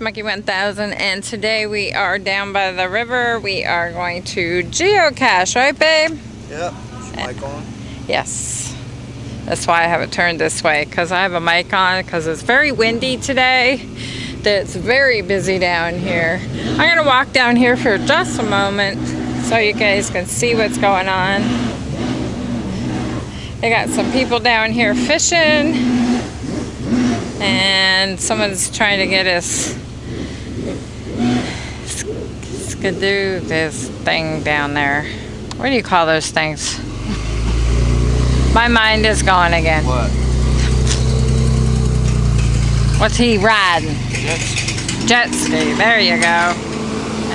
Monkey 1000 and today we are down by the river. We are going to geocache, right babe? Yep. Mic on? Yes. That's why I have it turned this way because I have a mic on because it's very windy today. It's very busy down here. I'm going to walk down here for just a moment so you guys can see what's going on. They got some people down here fishing and someone's trying to get us skidoo this thing down there. What do you call those things? My mind is gone again. What? What's he riding? Jet ski. Jet ski. There you go.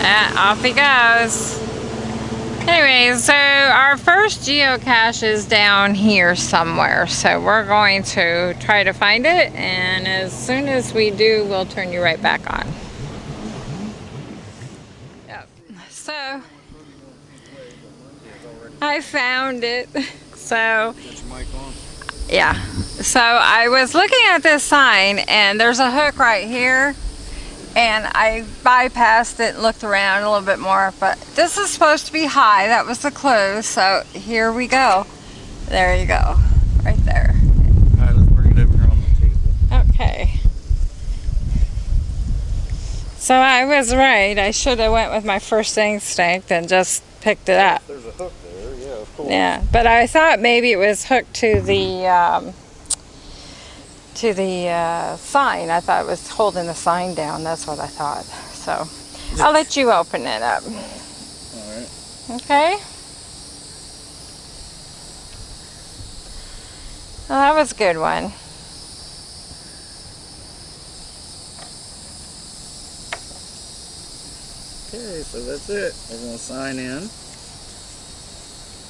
Ah, off he goes. Anyway, so our first geocache is down here somewhere. So we're going to try to find it. And as soon as we do, we'll turn you right back on. Yep. So I found it. So Got your mic on? yeah. So I was looking at this sign and there's a hook right here and I bypassed it and looked around a little bit more but this is supposed to be high. That was the clue. So here we go. There you go. Right there. Alright, let's bring it over here on the table. Okay. So I was right. I should have went with my first instinct and just picked it up. There's a hook of course. Yeah, but I thought maybe it was hooked to the um, to the uh, sign. I thought it was holding the sign down. That's what I thought. So I'll let you open it up. Alright. Okay. Well, that was a good one. Okay, so that's it. We're gonna sign in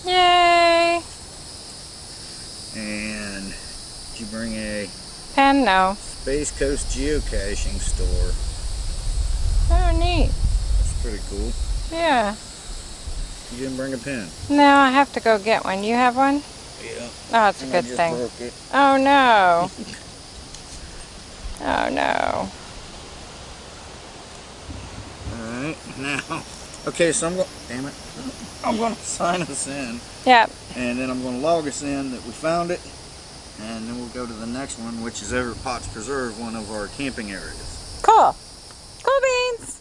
Yay! and did you bring a Pen, no. Space Coast geocaching store? Oh, neat. That's pretty cool. Yeah. You didn't bring a pen? No, I have to go get one. You have one? Yeah. Oh, it's a good thing. Oh no. Oh no. Alright, now. Okay, so I'm going damn it. I'm gonna sign us in. Yep. And then I'm going to log us in that we found it. And then we'll go to the next one, which is over at Potts Preserve, one of our camping areas. Cool. Cool beans.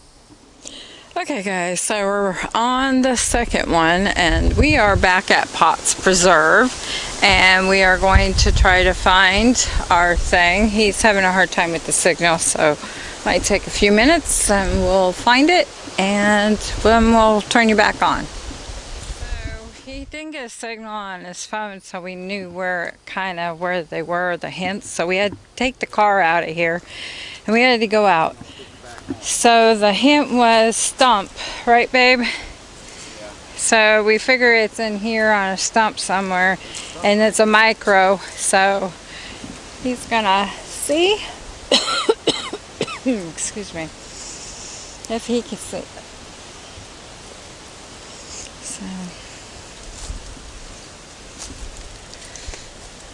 Okay guys, so we're on the second one and we are back at Potts Preserve and we are going to try to find our thing. He's having a hard time with the signal so might take a few minutes and we'll find it and then we'll turn you back on. So he didn't get a signal on his phone so we knew where kind of where they were, the hints. So we had to take the car out of here and we had to go out. So the hint was stump, right babe? So we figure it's in here on a stump somewhere and it's a micro so he's gonna see excuse me if he can see it. So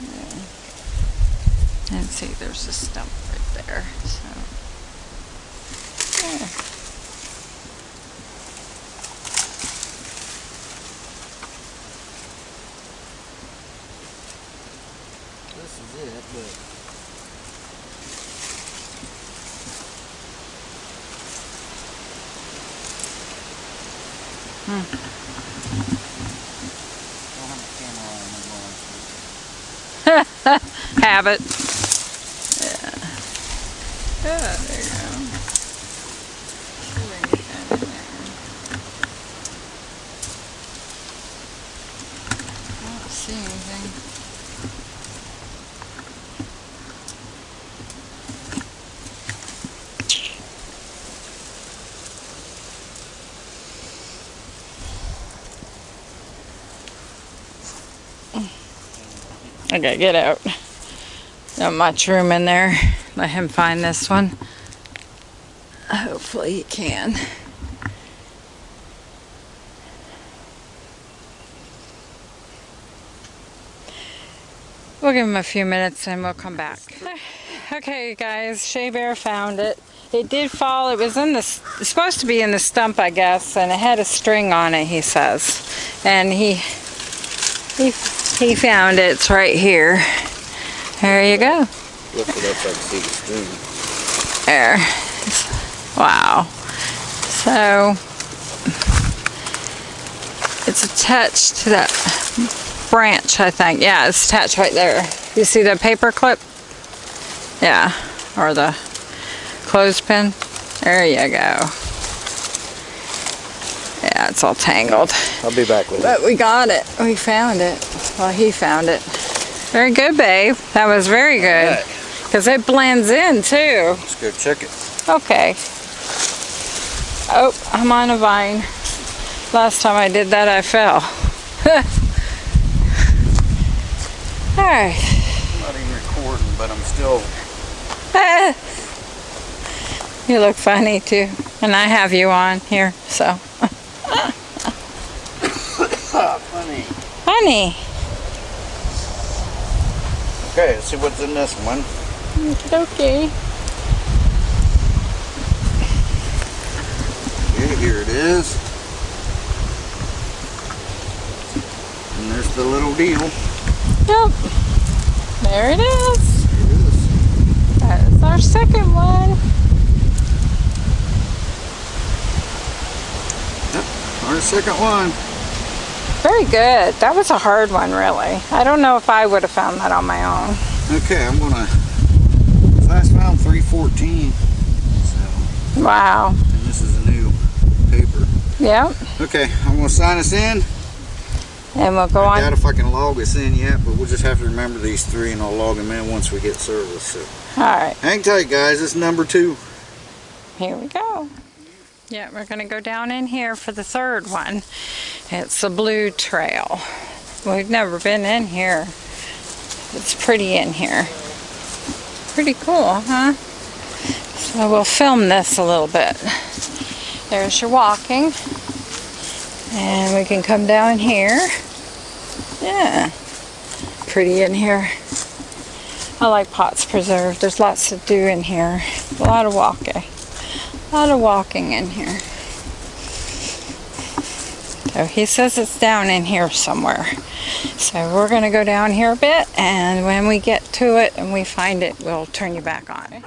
yeah. and see there's a stump right there so yeah. This is it, but Don't have a camera on, I'm going to- habit. Yeah. Yeah, there you go. See if I can get that in there. I don't see anything. I gotta get out. Not much room in there. Let him find this one. Hopefully he can. We'll give him a few minutes and we'll come back. Okay guys, Shea Bear found it. It did fall. It was in the, supposed to be in the stump, I guess, and it had a string on it, he says. And he, he, he found it. It's right here. There you go. Lift it up so I can see the string. There. Wow. So, it's attached to that branch, I think. Yeah, it's attached right there. You see the paper clip? Yeah, or the clothespin. There you go. Yeah, it's all tangled. I'll be back with it. But we got it. We found it. Well, he found it. Very good, babe. That was very good. Because it blends in, too. Let's go check it. Okay. Oh, I'm on a vine. Last time I did that, I fell. Alright. I'm not even recording, but I'm still. you look funny too. And I have you on here, so. funny. Funny. Okay, let's see what's in this one. Okay. Okay, here it is. And there's the little deal. Yep. There it is. Here it is. That is our second one. Yep, our second one. Very good. That was a hard one, really. I don't know if I would have found that on my own. Okay, I'm gonna. Last found 314. So, Wow. and this is a new paper. Yep. Okay, I'm gonna sign us in. And we'll go I doubt if I can log us in yet, but we'll just have to remember these three and I'll log them in once we get service. So All right. hang tight, guys. It's number two. Here we go. Yeah, we're going to go down in here for the third one. It's the Blue Trail. We've never been in here. It's pretty in here. Pretty cool, huh? So we'll film this a little bit. There's your walking. And we can come down here. Yeah. Pretty in here. I like Potts Preserve. There's lots to do in here. A lot of walking. A lot of walking in here. So he says it's down in here somewhere. So we're going to go down here a bit and when we get to it and we find it, we'll turn you back on.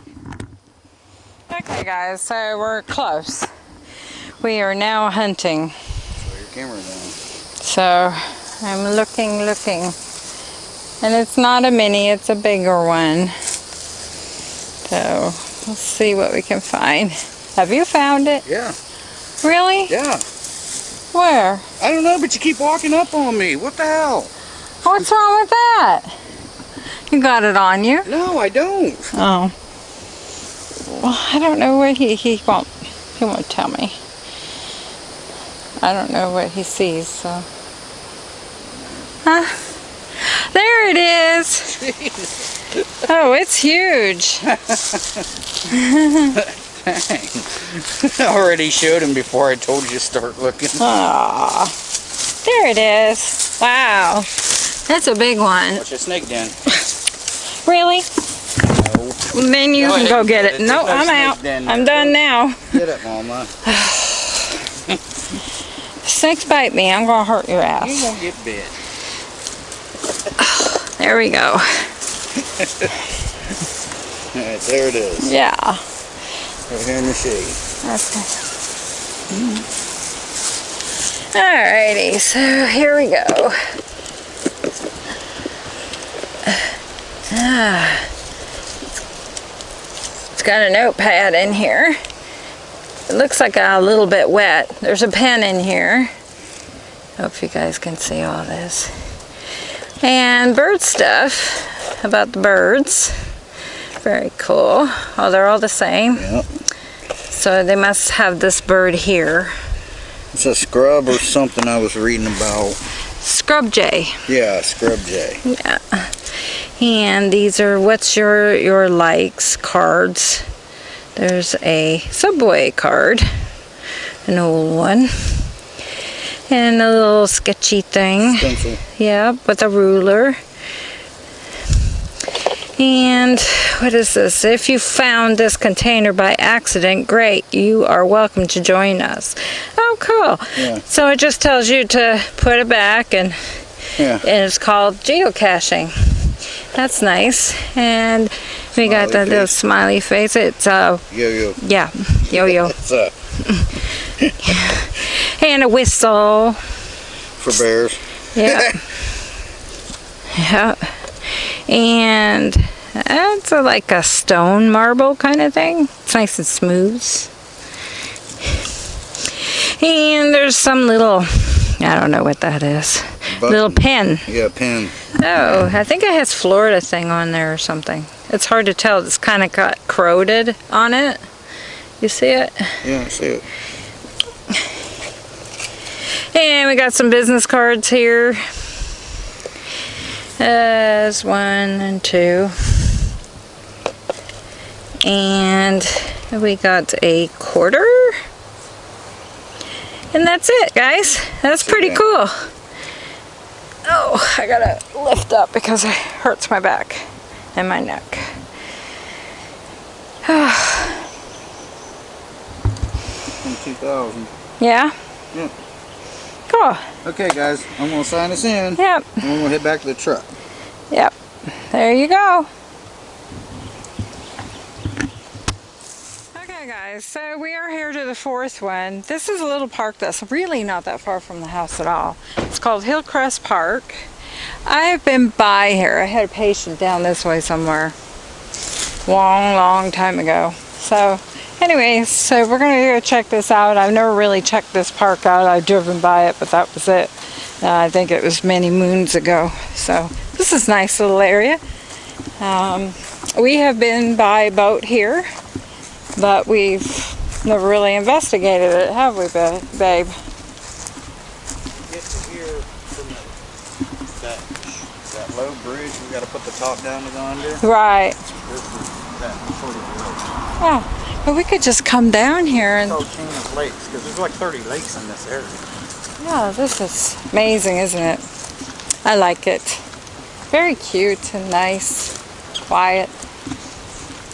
Okay guys, so we're close. We are now hunting. Your camera down. So I'm looking, looking. And it's not a mini, it's a bigger one. So let's see what we can find. Have you found it? Yeah, Really? yeah. Where? I don't know, but you keep walking up on me. What the hell? What's wrong with that? You got it on you? No, I don't. Oh. Well, I don't know what he, he won't, he won't tell me. I don't know what he sees, so. Huh? There it is! Oh, it's huge. I already showed him before I told you to start looking. Aw. There it is. Wow. That's a big one. Watch a snake den. Really? No. Then you Go can go get get it. it. No, no I'm out. den I'm done now. Get it, Mama. Snakes bite me. I'm gonna hurt your ass. You won't get bit. There we go. Alright, there it is. Yeah. Right here in the shade. Okay. Alrighty, so here we go. Ah. It's got a notepad in here. It looks like a little bit wet. There's a pen in here. Hope you guys can see all this. And bird stuff about the birds. Very cool. Oh, they're all the same. Yep. So they must have this bird here. It's a scrub or something I was reading about. Scrub jay. Yeah, scrub jay. Yeah. And these are what's your your likes cards. There's a subway card, an old one, and a little sketchy thing. Stencil. Yeah, with a ruler. And what is this? If you found this container by accident, great. You are welcome to join us. Oh, cool. Yeah. So it just tells you to put it back and, Yeah. and it's called geocaching. That's nice. And we got Smiley that little smiley face. It's, uh, Yo yo. yeah, yo-yo. Uh And a whistle. for bears. Yeah. yeah. And it's a, like a stone marble kind of thing. It's nice and smooth. And there's some little, I don't know what that is. Little Button. pen. Yeah, pin. Oh, I think it has Florida thing on there or something. It's hard to tell. It's kind of got corroded on it. You see it? Yeah, I see it. And we got some business cards here. As one and two. And we got a quarter. And that's it, guys. That's pretty cool. Oh, I gotta lift up because it hurts my back and my neck. Two thousand. Yeah? Yeah. Cool. Okay, guys, I'm gonna sign us in. Yep. And we're gonna head back to the truck. Yep. There you go. Okay guys, so we are here to the fourth one. This is a little park that's really not that far from the house at all. It's called Hillcrest Park. I've been by here. I had a patient down this way somewhere. Long, long time ago. So anyways, so we're gonna go check this out. I've never really checked this park out. I've driven by it, but that was it. Uh, I think it was many moons ago. So this is nice little area. Um, we have been by boat here, but we've never really investigated it, have we, ba- babe? Get to here from the, that that low bridge. We gotta put the top down to go under. Right. This is that sort of road. Yeah. But we could just come down here and, It's Chain of Lakes because there's like 30 lakes in this area. yeah, this is amazing, isn't it? I like it. Very cute and nice, quiet.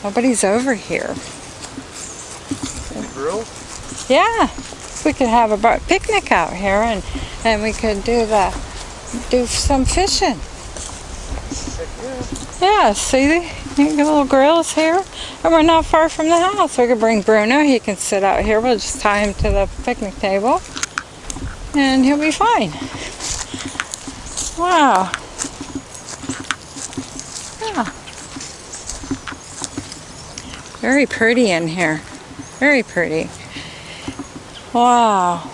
Nobody's over here. Grill. Yeah, we could have a picnic out here and, and we could do the, do some fishing. Yeah, see, the little grills here, and we're not far from the house. We could bring Bruno. He can sit out here. We'll just tie him to the picnic table, and he'll be fine. Wow. Yeah. Very pretty in here. Very pretty. Wow.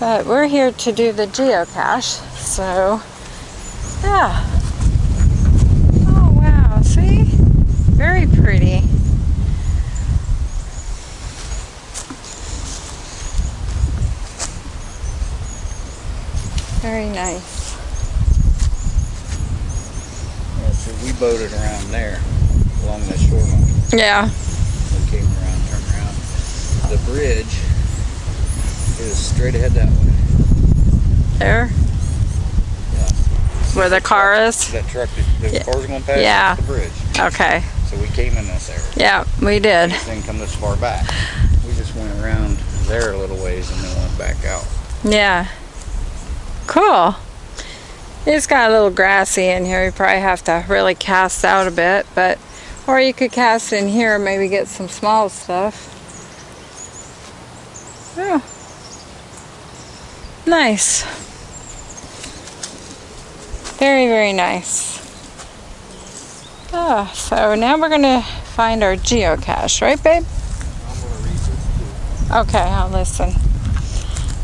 But we're here to do the geocache, so yeah. Oh wow, see? Very pretty. Very nice. Yeah, so we boated around there along that shoreline. Yeah. We came around, turned around. The bridge is straight ahead that way. There. Yeah. Where the car is? That truck, the Yeah. cars going past Yeah. the bridge. Okay. So we came in this area. Yeah, we did. This didn't come this far back. We just went around there a little ways and then went back out. Yeah. Cool. It's got a little grassy in here. You probably have to really cast out a bit, but or you could cast in here and maybe get some small stuff. Yeah. Nice. Very, very nice. Ah, so now we're gonna find our geocache, right babe? Okay, I'll listen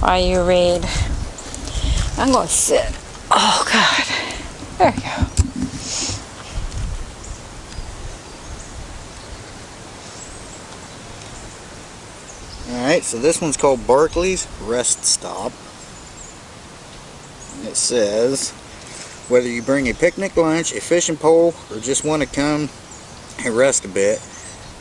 while you read. I'm going to sit. Oh, God. There you go. Alright, so this one's called Barclays Rest Stop. It says, whether you bring a picnic lunch, a fishing pole, or just want to come and rest a bit,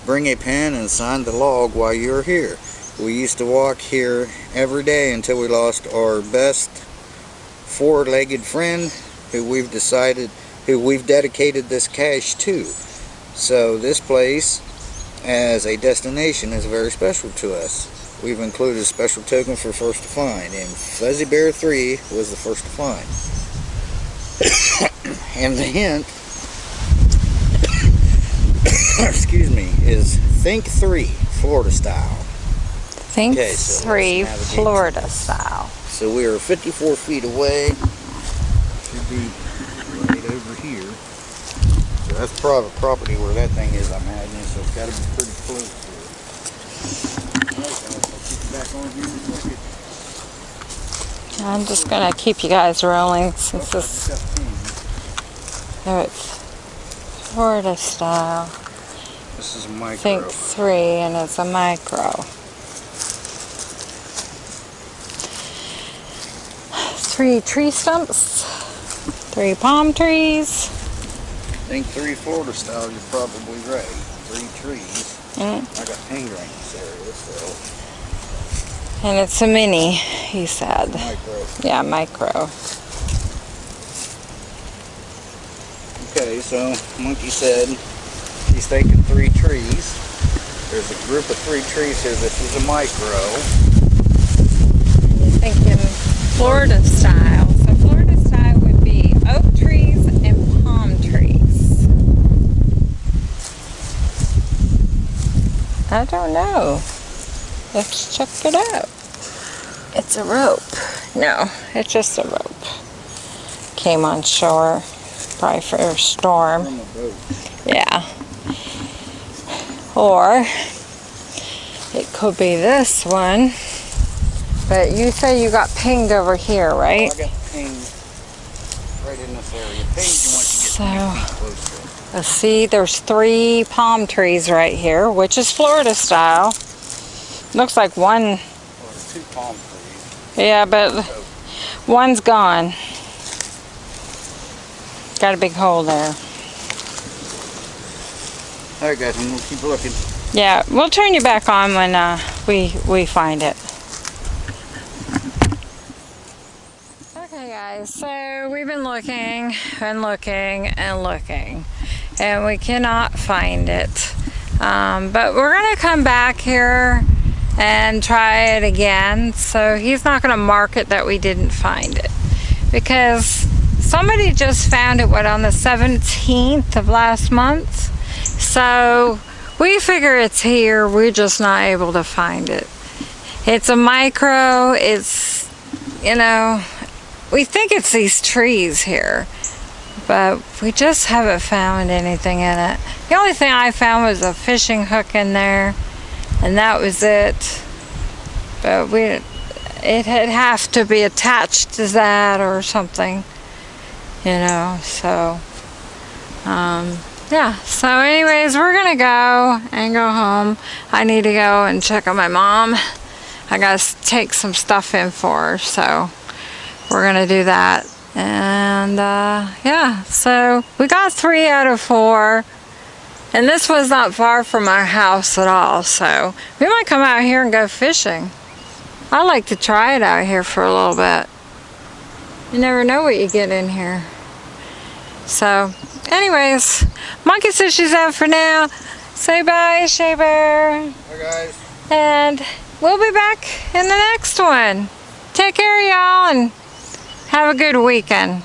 bring a pen and sign the log while you're here. We used to walk here every day until we lost our best four-legged friend who we've decided who we've dedicated this cache to. So this place as a destination is very special to us. We've included a special token for first to find and Fuzzy Bear 3 was the first to find. and the hint excuse me, is Think 3 Florida style. Think Okay, so three Florida style. So we are 54 feet away. Should be right over here. So that's private property where that thing is, I'm imagining, so it's got to be pretty close to it. Alright, guys, I'll keep you back on here in a second. I'm just gonna keep you guys rolling since this Just got pinged. it's Florida style. This is a micro. Think three and it's a micro. Three tree stumps, three palm trees, Think 3 Florida style, you're probably right. Three trees. Mm. I got in this area, so and it's a mini, he said. micro. Yeah, micro. Okay, so Monkey said he's thinking three trees. There's a group of three trees here. This is a micro. Thinking Florida style. So Florida style would be oak trees and palm trees. I don't know. Let's check it out. It's a rope. No, it's just a rope. Came on shore, probably for a storm. From a boat. Yeah. Or it could be this one. But you say you got pinged over here, right? I got pinged right in this area. Pinged once you So- get three feet close to it. Let's see, there's three palm trees right here, which is Florida style. Looks like one, Well, two palm trees. yeah, but one's gone. Got a big hole there. All right, guys, I'm gonna keep looking. Yeah, we'll turn you back on when uh, we we find it. Okay, guys. So we've been looking and looking and looking, and we cannot find it. Um, but we're gonna come back here and try it again. So he's not gonna mark it that we didn't find it because somebody just found it. What on the 17th of last month? So we figure it's here. We're just not able to find it. It's a micro. It's, you know, we think it's these trees here, but we just haven't found anything in it. The only thing I found was a fishing hook in there, and that was it. But we, it had have to be attached to that or something, you know. So, um, yeah. So anyways we're gonna go and go home. I need to go and check on my mom. I gotta take some stuff in for her so we're gonna do that. And uh, yeah. So we got three out of four and this was not far from our house at all so we might come out here and go fishing i like to try it out here for a little bit you never know what you get in here so anyways Monkey says she's out for now. Say bye, Shea Bear. Hi, guys. And we'll be back in the next one. Take care, y'all, and have a good weekend.